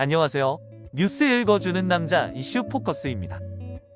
안녕하세요. 뉴스 읽어주는 남자 이슈 포커스입니다.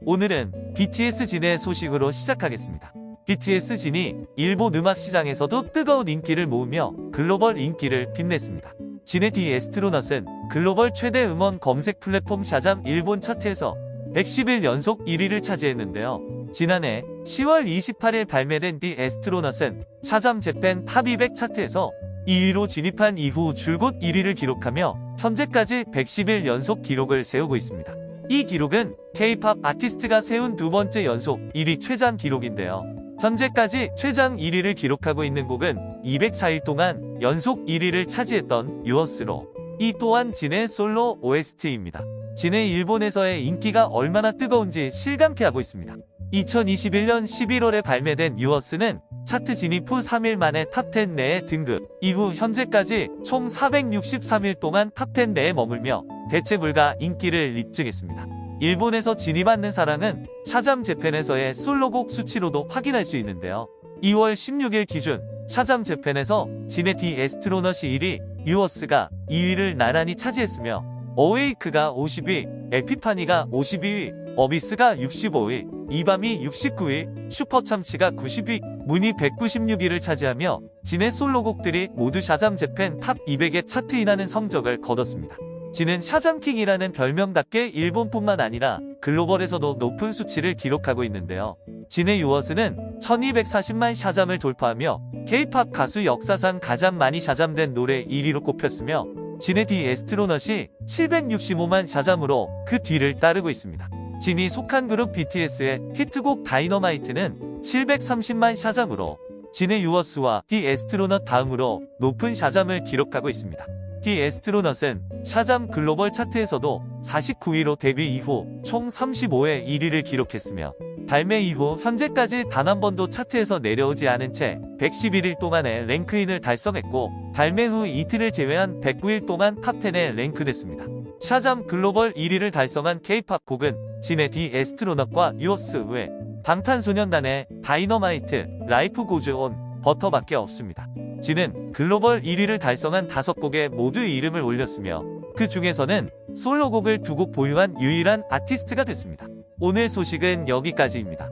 오늘은 BTS 진의 소식으로 시작하겠습니다. BTS 진이 일본 음악 시장에서도 뜨거운 인기를 모으며 글로벌 인기를 빛냈습니다. 진의 The Astronaut은 글로벌 최대 음원 검색 플랫폼 Shazam 일본 차트에서 110일 연속 1위를 차지했는데요. 지난해 10월 28일 발매된 The Astronaut은 Shazam Japan 탑 200 차트에서 2위로 진입한 이후 줄곧 1위를 기록하며 현재까지 110일 연속 기록을 세우고 있습니다. 이 기록은 K-팝 아티스트가 세운 두 번째 연속 1위 최장 기록인데요. 현재까지 최장 1위를 기록하고 있는 곡은 204일 동안 연속 1위를 차지했던 Yours로 이 또한 진의 솔로 OST입니다. 진의 일본에서의 인기가 얼마나 뜨거운지 실감케 하고 있습니다. 2021년 11월에 발매된 Yours는 차트 진입 후 3일 만에 탑10 내에 등극, 이후 현재까지 총 463일 동안 탑10 내에 머물며 대체 불가 인기를 입증했습니다. 일본에서 진이 받는 사랑은 Shazam Japan에서의 솔로곡 수치로도 확인할 수 있는데요. 2월 16일 기준 Shazam Japan에서 진의 The Astronaut이 1위, Yours가 2위를 나란히 차지했으며 Awake가 50위, Epiphany가 52위, Abyss가 65위, 이밤이 69위, 슈퍼참치가 90위, Moon이 196위를 차지하며 진의 솔로곡들이 모두 Shazam Japan 탑 200에 차트인하는 성적을 거뒀습니다. 진은 Shazam킹이라는 별명답게 일본뿐만 아니라 글로벌에서도 높은 수치를 기록하고 있는데요. 진의 Yours는 1240만 Shazam을 돌파하며 K-팝 가수 역사상 가장 많이 Shazam된 노래 1위로 꼽혔으며 진의 The Astronaut이 765만 Shazam으로 그 뒤를 따르고 있습니다. 진이 속한 그룹 BTS의 히트곡 다이너마이트는 730만 Shazam으로 진의 Yours와 The Astronaut 다음으로 높은 Shazam을 기록하고 있습니다. The Astronaut은 Shazam 글로벌 차트에서도 49위로 데뷔 이후 총 35회 1위를 기록했으며 발매 이후 현재까지 단 한 번도 차트에서 내려오지 않은 채 111일 동안의 랭크인을 달성했고 발매 후 이틀을 제외한 109일 동안 탑10에 랭크됐습니다. Shazam 글로벌 1위를 달성한 K-팝 곡은 진의 The Astronaut과 Yours 외 방탄소년단의 다이너마이트, Life Goes On, 버터밖에 없습니다. 진은 글로벌 1위를 달성한 5곡에 모두 이름을 올렸으며 그 중에서는 솔로곡을 두 곡 보유한 유일한 아티스트가 됐습니다. 오늘 소식은 여기까지입니다.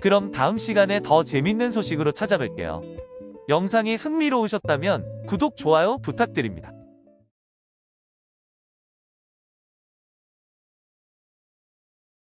그럼 다음 시간에 더 재밌는 소식으로 찾아뵐게요. 영상이 흥미로우셨다면 구독, 좋아요 부탁드립니다.